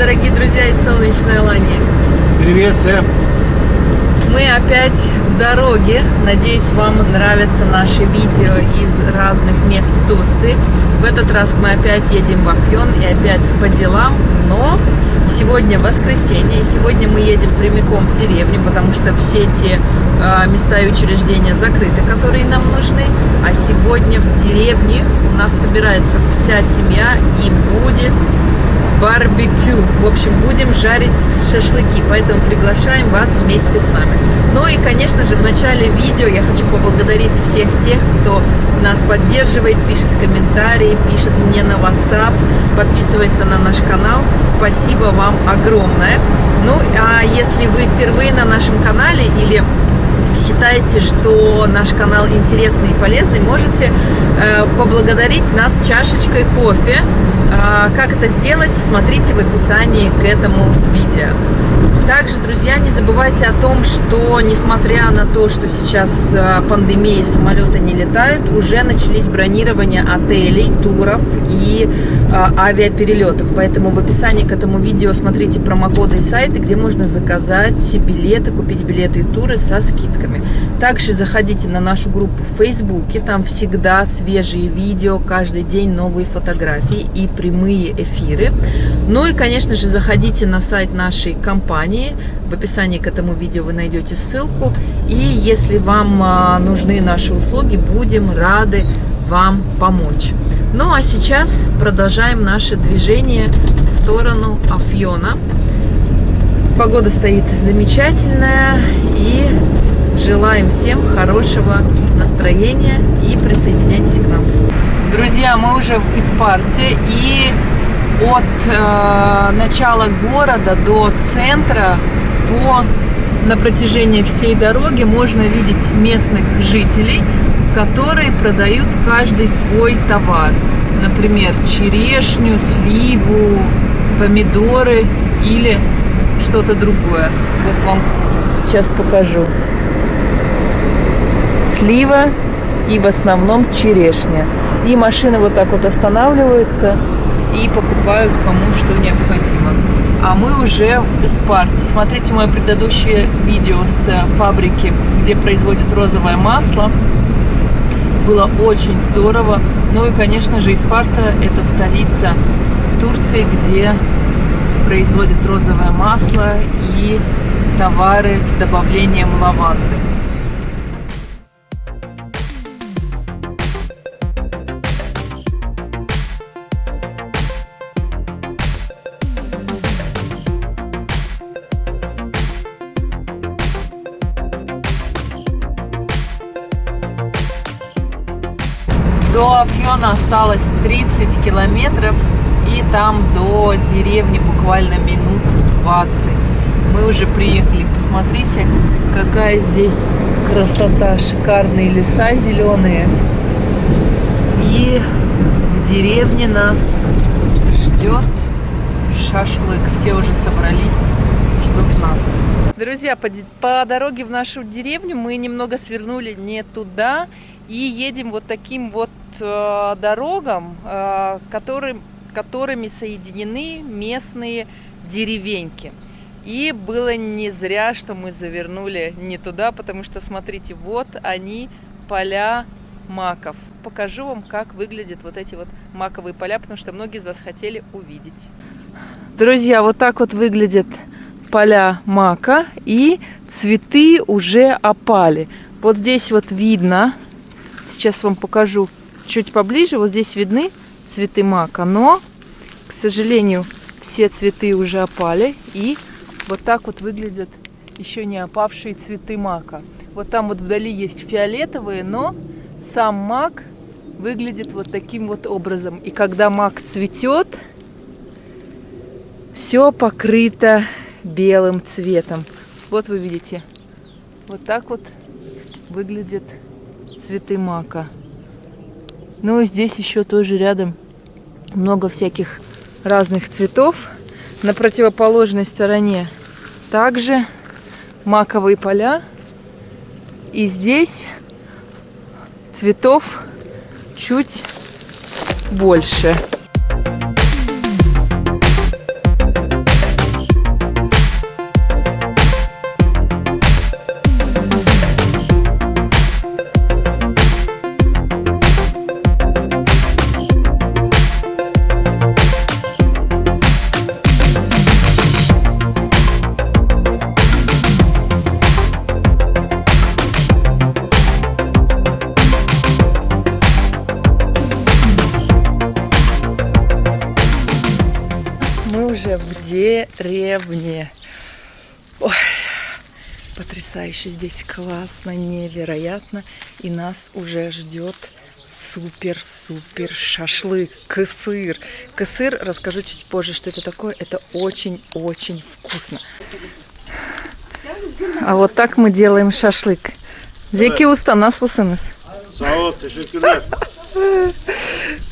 дорогие друзья из солнечной Алании. Привет, Сэм. Мы опять в дороге. Надеюсь, вам нравятся наши видео из разных мест Турции. В этот раз мы опять едем в Афьон и опять по делам, но сегодня воскресенье, и сегодня мы едем прямиком в деревню, потому что все те э, места и учреждения закрыты, которые нам нужны. А сегодня в деревне у нас собирается вся семья и будет барбекю. В общем, будем жарить шашлыки, поэтому приглашаем вас вместе с нами. Ну и, конечно же, в начале видео я хочу поблагодарить всех тех, кто нас поддерживает, пишет комментарии, пишет мне на WhatsApp, подписывается на наш канал. Спасибо вам огромное. Ну, а если вы впервые на нашем канале или считаете, что наш канал интересный и полезный, можете э, поблагодарить нас чашечкой кофе. Э, как это сделать, смотрите в описании к этому видео. Также, друзья, не забывайте о том, что несмотря на то, что сейчас э, пандемия, самолеты не летают, уже начались бронирования отелей, туров и э, авиаперелетов. Поэтому в описании к этому видео смотрите промокоды и сайты, где можно заказать билеты, купить билеты и туры со скидками. Также заходите на нашу группу в Фейсбуке, там всегда свежие видео, каждый день новые фотографии и прямые эфиры. Ну и, конечно же, заходите на сайт нашей компании, в описании к этому видео вы найдете ссылку. И если вам а, нужны наши услуги, будем рады вам помочь. Ну а сейчас продолжаем наше движение в сторону Афьона. Погода стоит замечательная и Желаем всем хорошего настроения и присоединяйтесь к нам. Друзья, мы уже в Испарте и от э, начала города до центра по на протяжении всей дороги можно видеть местных жителей, которые продают каждый свой товар. Например, черешню, сливу, помидоры или что-то другое. Вот вам сейчас покажу слива и в основном черешня. И машины вот так вот останавливаются и покупают кому что необходимо. А мы уже в Испарте. Смотрите мое предыдущее видео с фабрики, где производят розовое масло. Было очень здорово. Ну и, конечно же, Испарта – это столица Турции, где производят розовое масло и товары с добавлением лаванды. До Афьона осталось 30 километров, и там до деревни буквально минут 20. Мы уже приехали. Посмотрите, какая здесь красота. Шикарные леса зеленые. И в деревне нас ждет шашлык. Все уже собрались, ждут нас. Друзья, по, по дороге в нашу деревню мы немного свернули не туда и едем вот таким вот э, дорогам, э, которым, которыми соединены местные деревеньки. И было не зря, что мы завернули не туда, потому что, смотрите, вот они, поля маков. Покажу вам, как выглядят вот эти вот маковые поля, потому что многие из вас хотели увидеть. Друзья, вот так вот выглядят поля мака, и цветы уже опали. Вот здесь вот видно, сейчас вам покажу чуть поближе. Вот здесь видны цветы мака, но, к сожалению, все цветы уже опали. И вот так вот выглядят еще не опавшие цветы мака. Вот там вот вдали есть фиолетовые, но сам мак выглядит вот таким вот образом. И когда мак цветет, все покрыто белым цветом. Вот вы видите, вот так вот выглядит цветы мака. Ну и здесь еще тоже рядом много всяких разных цветов. На противоположной стороне также маковые поля. И здесь цветов чуть больше. Потрясающе здесь, классно, невероятно. И нас уже ждет супер-супер шашлык, кысыр. Кысыр, расскажу чуть позже, что это такое. Это очень-очень вкусно. А вот так мы делаем шашлык. Зеки уста ol, teşekkürler.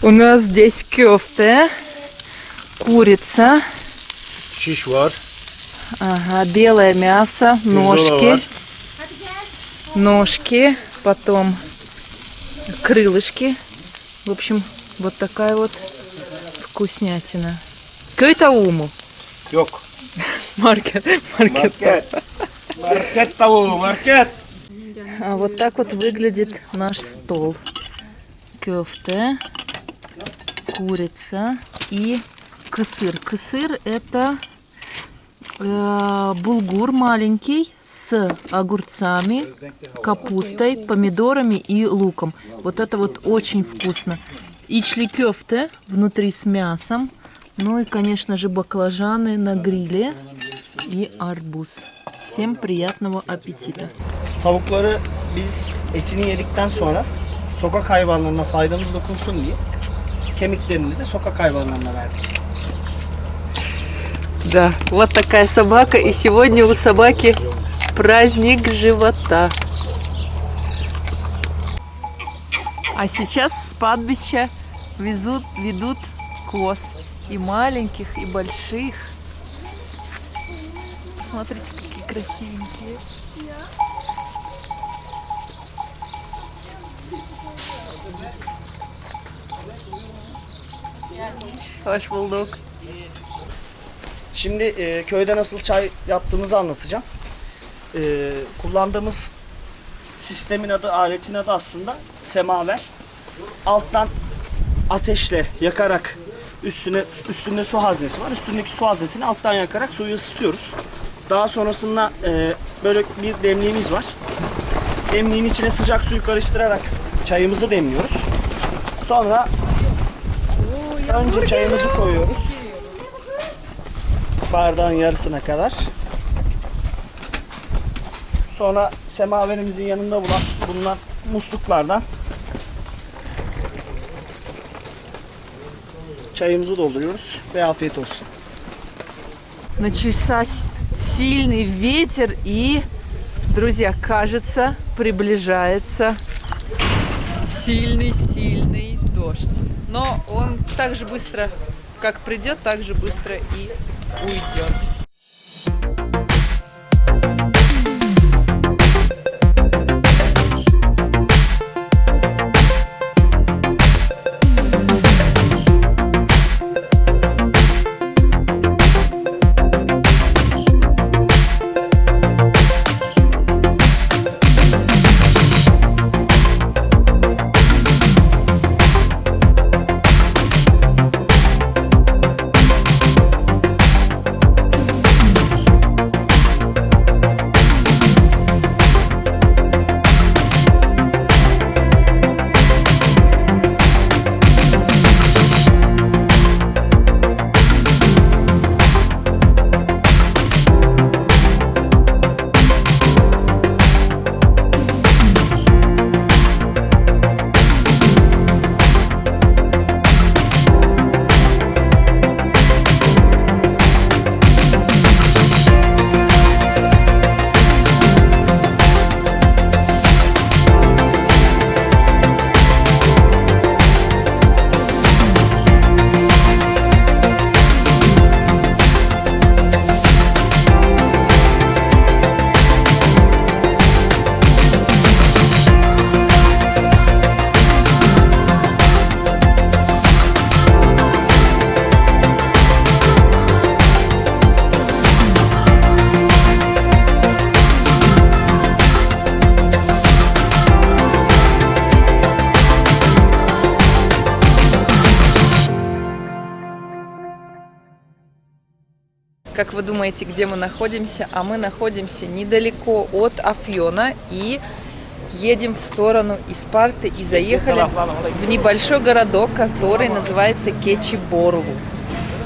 У нас здесь кёфте, курица, var. ага, белое мясо, ножки. Ножки, потом крылышки. В общем, вот такая вот вкуснятина. Köy tavuğu mu? Yok. Маркет. Маркет. Market tavuğu, market. А вот так вот выглядит наш стол. Кёфте, курица и кысыр. Кысыр это булгур маленький с огурцами, капустой, помидорами и луком. Вот это вот очень вкусно. Ичли кёфте внутри с мясом. Ну и, конечно же, баклажаны на гриле и арбуз. Всем приятного аппетита! Tavukları biz etini yedikten sonra sokak hayvanlarına faydamız dokunsun diye kemiklerini de sokak hayvanlarına verdik. Да, вот такая собака. И сегодня у собаки праздник живота. А сейчас с падбища везут, ведут коз. И маленьких, и больших. Посмотрите, какие красивенькие. Hoş bulduk. Şimdi e, köyde nasıl çay yaptığımızı anlatacağım. E, kullandığımız sistemin adı, aletin adı aslında semaver. Alttan ateşle yakarak üstüne üstünde su haznesi var. Üstündeki su haznesini alttan yakarak suyu ısıtıyoruz. Daha sonrasında e, böyle bir demliğimiz var. Demliğin içine sıcak suyu karıştırarak çayımızı demliyoruz. Sonra önce çayımızı koyuyoruz Bardağın yarısına kadar. Sonra semaverimizin yanında bulunan, bulunan musluklardan çayımızı dolduruyoruz ve afiyet olsun. Начался сильный ветер и, друзья, кажется, приближается сильный-сильный дождь. Но он так же быстро, как придет, так же быстро и уйдет. Как вы думаете, где мы находимся? А мы находимся недалеко от Афьона и едем в сторону Испарты и заехали в небольшой городок, который называется Кечибору.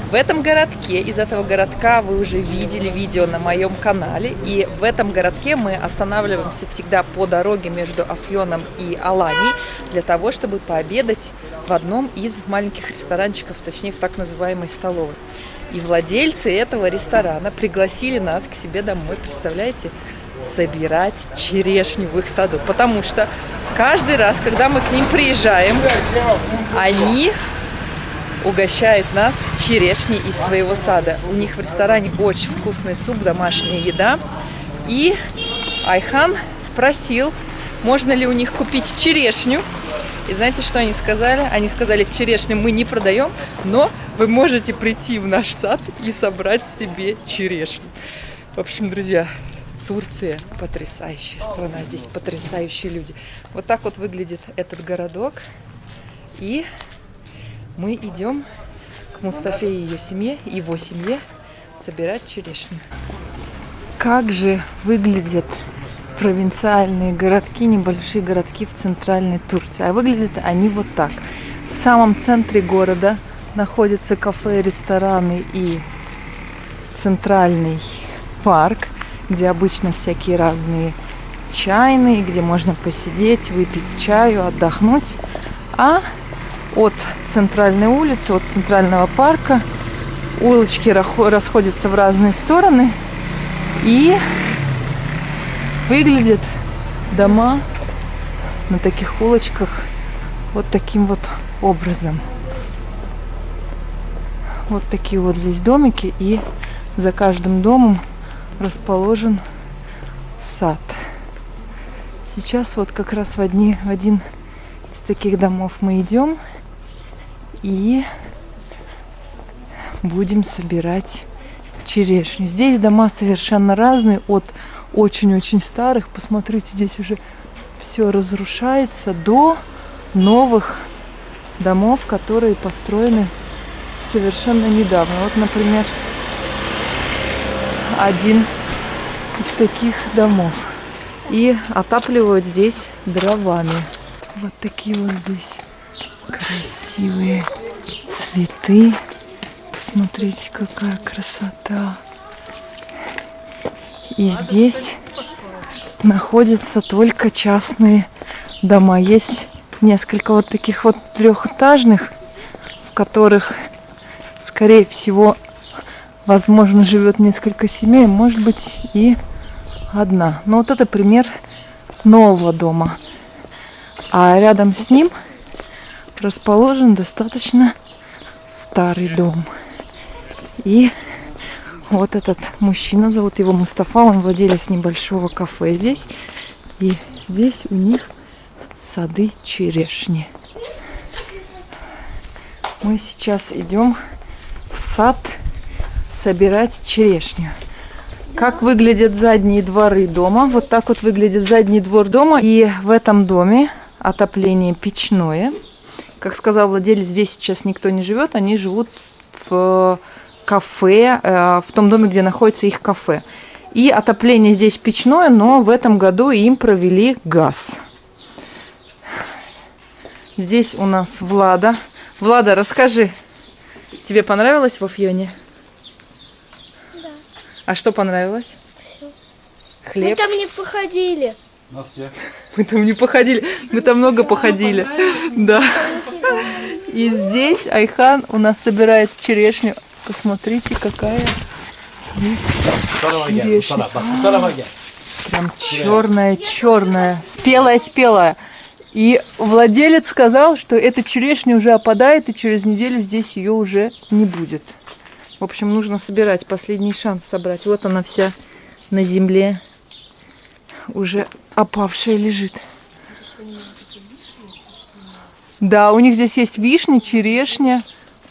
В этом городке, из этого городка вы уже видели видео на моем канале, и в этом городке мы останавливаемся всегда по дороге между Афьоном и Аланией для того, чтобы пообедать в одном из маленьких ресторанчиков, точнее в так называемой столовой. И владельцы этого ресторана пригласили нас к себе домой, представляете, собирать черешню в их саду. Потому что каждый раз, когда мы к ним приезжаем, они угощают нас черешней из своего сада. У них в ресторане очень вкусный суп, домашняя еда. И Айхан спросил, можно ли у них купить черешню. И знаете, что они сказали? Они сказали, черешню мы не продаем, но вы можете прийти в наш сад и собрать себе черешню. В общем, друзья, Турция потрясающая страна, здесь потрясающие люди. Вот так вот выглядит этот городок. И мы идем к Мустафе и ее семье, его семье, собирать черешню. Как же выглядят провинциальные городки, небольшие городки в центральной Турции. А выглядят они вот так. В самом центре города находятся кафе, рестораны и центральный парк, где обычно всякие разные чайные, где можно посидеть, выпить чаю, отдохнуть. А от центральной улицы, от центрального парка. Улочки расходятся в разные стороны. И выглядят дома на таких улочках вот таким вот образом. Вот такие вот здесь домики. И за каждым домом расположен сад. Сейчас вот как раз в, одни, в один из таких домов мы идем и будем собирать черешню. Здесь дома совершенно разные, от очень-очень старых, посмотрите, здесь уже все разрушается, до новых домов, которые построены совершенно недавно. Вот, например, один из таких домов. И отапливают здесь дровами. Вот такие вот здесь красивые цветы. Посмотрите, какая красота. И здесь находятся только частные дома. Есть несколько вот таких вот трехэтажных, в которых, скорее всего, возможно, живет несколько семей, может быть, и одна. Но вот это пример нового дома. А рядом с ним расположен достаточно старый дом. И вот этот мужчина, зовут его Мустафа, он владелец небольшого кафе здесь. И здесь у них сады черешни. Мы сейчас идем в сад собирать черешню. Как выглядят задние дворы дома? Вот так вот выглядит задний двор дома. И в этом доме отопление печное. Как сказал владелец, здесь сейчас никто не живет, они живут в кафе, э, в том доме, где находится их кафе. И отопление здесь печное, но в этом году им провели газ. Здесь у нас Влада. Влада, расскажи, тебе понравилось в Афьоне? Да. А что понравилось? Все. Хлеб? Мы там не походили. Настя. Мы там не походили, мы там много походили. Да. И здесь Айхан у нас собирает черешню. Посмотрите, какая здесь черешня. Прям черная, черная, спелая, спелая. И владелец сказал, что эта черешня уже опадает, и через неделю здесь ее уже не будет. В общем, нужно собирать, последний шанс собрать. Вот она вся на земле уже опавшая лежит. Да, у них здесь есть вишня, черешня.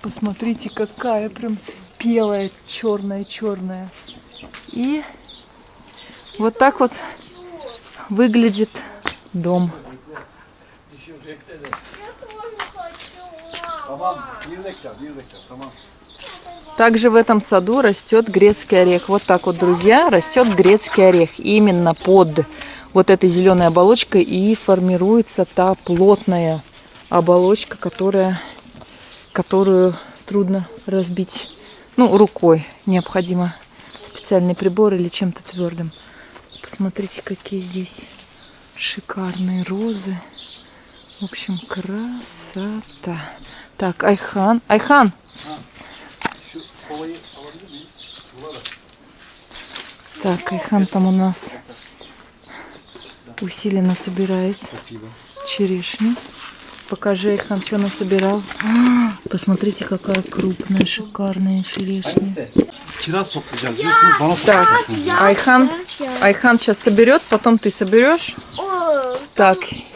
Посмотрите, какая прям спелая, черная-черная. И вот так вот выглядит дом. Также в этом саду растет грецкий орех. Вот так вот, друзья, растет грецкий орех. Именно под вот этой зеленой оболочкой и формируется та плотная оболочка, которая, которую трудно разбить Ну, рукой необходимо специальный прибор или чем-то твердым. Посмотрите, какие здесь шикарные розы. В общем, красота. Так, Айхан. Айхан! Так, Айхан там у нас усиленно собирает черешню. Покажи, Айхан, что насобирал. Посмотрите, какая крупная, шикарная черешня. Toplayacağız diyorsunuz. Bana Так, Айхан, Айхан сейчас соберет, потом ты соберешь. О, Так, и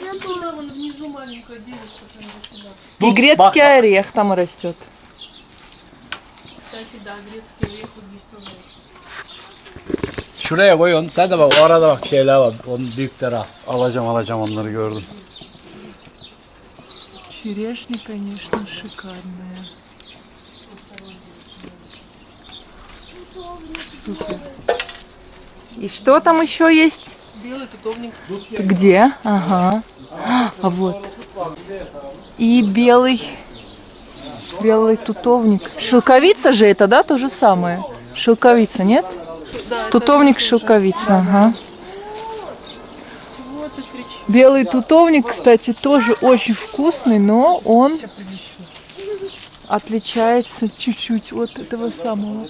грецкий орех там растет. Şuraya koyun. Sen de bak o arada bak şeyler var. Onun büyükleri al. alacağım alacağım onları gördüm. Черешня, конечно, шикарная. Супер. И что там еще есть? Белый тутовник. Где? Ага. А вот. И белый, белый тутовник. Шелковица же это, да, то же самое? Шелковица, нет? Тутовник, шелковица, ага. Белый тутовник, кстати, тоже очень вкусный, но он отличается чуть-чуть от этого самого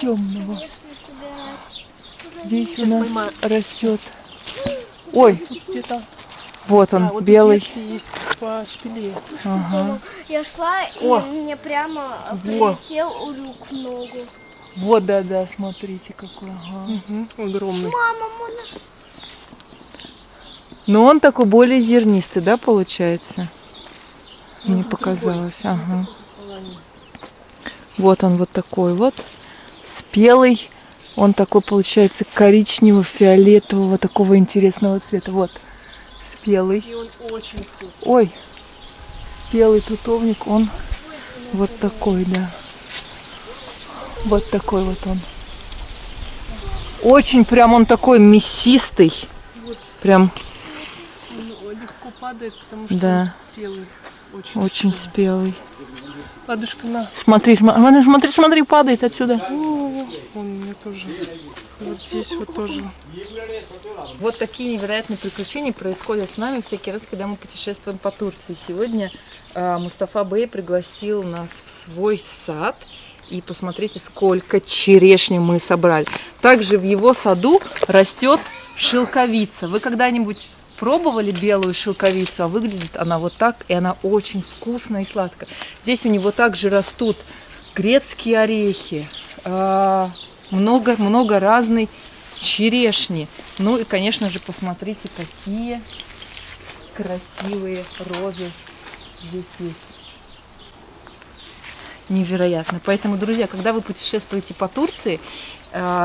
темного. Здесь у нас растет. Ой, вот он, белый. Ага. Я шла, и О. мне прямо прилетел улюк в ногу. Вот, да-да, смотрите какой. Ага. Огромный. Мама, можно... Но он такой более зернистый, да, получается? Мне показалось, ага. Вот он вот такой вот, спелый. Он такой, получается, коричнево-фиолетового, такого интересного цвета. Вот, спелый. И он очень вкусный. Ой, спелый тутовник, он вот такой, да. Вот такой вот он. Очень прям он такой мясистый. Прям падает, потому что Да. спелый. Очень, очень спелый. спелый. Ладушка, на. Смотри, см- смотри, смотри, смотри, падает отсюда. О, он у меня тоже. Вот здесь вот тоже. Вот такие невероятные приключения происходят с нами всякий раз, когда мы путешествуем по Турции. Сегодня э, Мустафа Бey пригласил нас в свой сад. И посмотрите, сколько черешни мы собрали. Также в его саду растет шелковица. Вы когда-нибудь пробовали белую шелковицу? А выглядит она вот так, и она очень вкусная и сладкая. Здесь у него также растут грецкие орехи, а, много, много разной черешни. Ну и, конечно же, посмотрите, какие красивые розы здесь есть. Невероятно. Поэтому, друзья, когда вы путешествуете по Турции, а,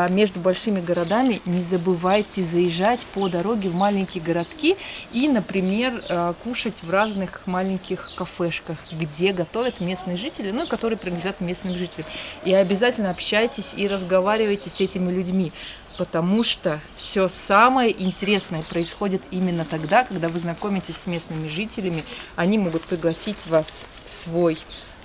между большими городами не забывайте заезжать по дороге в маленькие городки и, например, а, кушать в разных маленьких кафешках, где готовят местные жители, ну и которые принадлежат местным жителям. И обязательно общайтесь и разговаривайте с этими людьми, потому что все самое интересное происходит именно тогда, когда вы знакомитесь с местными жителями. Они могут пригласить вас в свой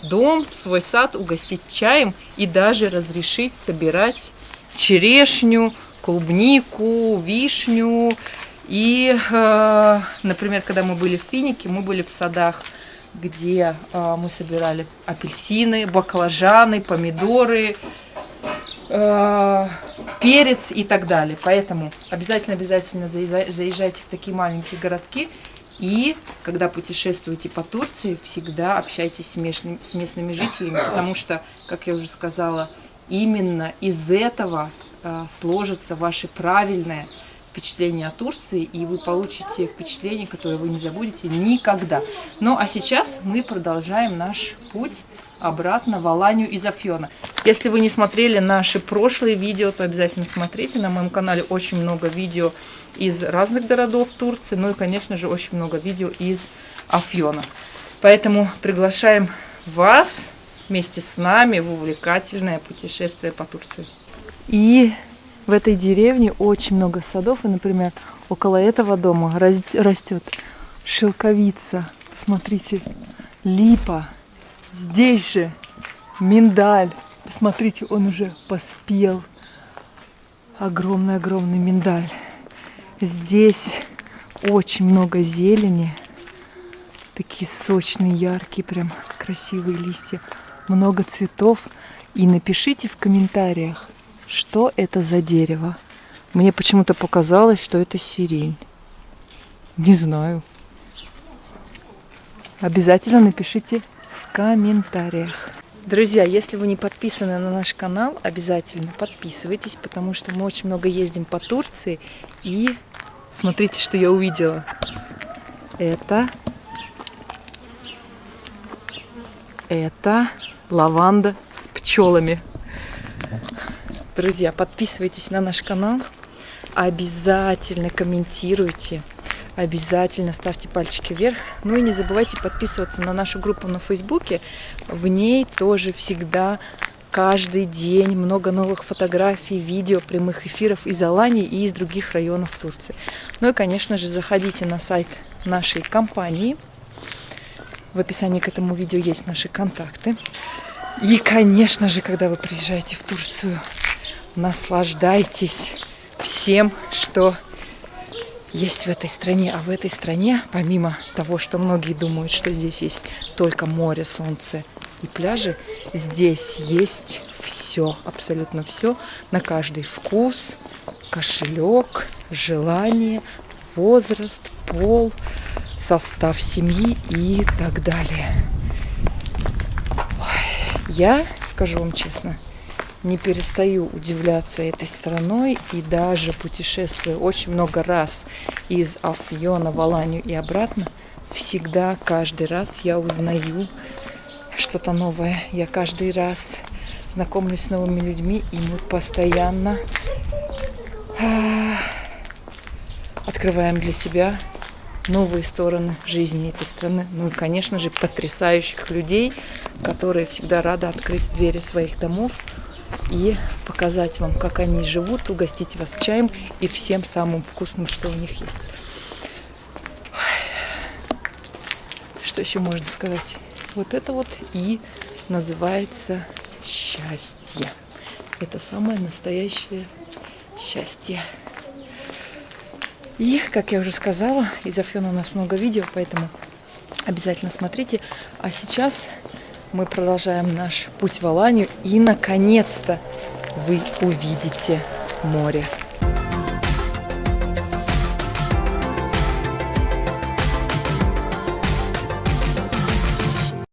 дом, в свой сад, угостить чаем и даже разрешить собирать черешню, клубнику, вишню. И, э, например, когда мы были в Финике, мы были в садах, где э, мы собирали апельсины, баклажаны, помидоры, э, перец и так далее. Поэтому обязательно-обязательно заезжай- заезжайте в такие маленькие городки. И когда путешествуете по Турции, всегда общайтесь с местными, с местными жителями, потому что, как я уже сказала, именно из этого э, сложится ваше правильное впечатление о Турции, и вы получите впечатление, которое вы не забудете никогда. Ну а сейчас мы продолжаем наш путь обратно в Аланию из Афьона. Если вы не смотрели наши прошлые видео, то обязательно смотрите. На моем канале очень много видео из разных городов Турции, ну и, конечно же, очень много видео из Афьона. Поэтому приглашаем вас вместе с нами в увлекательное путешествие по Турции. И в этой деревне очень много садов, и, например, около этого дома рас- растет шелковица. Посмотрите, липа. Здесь же миндаль. Посмотрите, он уже поспел. Огромный-огромный миндаль. Здесь очень много зелени. Такие сочные, яркие, прям красивые листья. Много цветов. И напишите в комментариях, что это за дерево. Мне почему-то показалось, что это сирень. Не знаю. Обязательно напишите в комментариях. Друзья, если вы не подписаны на наш канал, обязательно подписывайтесь, потому что мы очень много ездим по Турции. И смотрите, что я увидела. Это... Это лаванда с пчелами. Друзья, подписывайтесь на наш канал. Обязательно комментируйте. Обязательно ставьте пальчики вверх. Ну и не забывайте подписываться на нашу группу на Фейсбуке. В ней тоже всегда каждый день много новых фотографий, видео, прямых эфиров из Алании и из других районов Турции. Ну и, конечно же, заходите на сайт нашей компании. В описании к этому видео есть наши контакты. И, конечно же, когда вы приезжаете в Турцию, наслаждайтесь всем, что есть в этой стране. А в этой стране, помимо того, что многие думают, что здесь есть только море, солнце и пляжи, здесь есть все, абсолютно все, на каждый вкус, кошелек, желание, возраст, пол, состав семьи и так далее. Я, скажу вам честно, не перестаю удивляться этой страной и даже путешествуя очень много раз из Афьона в Аланию и обратно, всегда, каждый раз я узнаю что-то новое. Я каждый раз знакомлюсь с новыми людьми, и мы постоянно а, открываем для себя новые стороны жизни этой страны. Ну и, конечно же, потрясающих людей, которые всегда рады открыть двери своих домов и показать вам, как они живут, угостить вас чаем и всем самым вкусным, что у них есть. Что еще можно сказать? Вот это вот и называется счастье. Это самое настоящее счастье. И, как я уже сказала, из Афьона у нас много видео, поэтому обязательно смотрите. А сейчас мы продолжаем наш путь в Аланию. И, наконец-то, вы увидите море.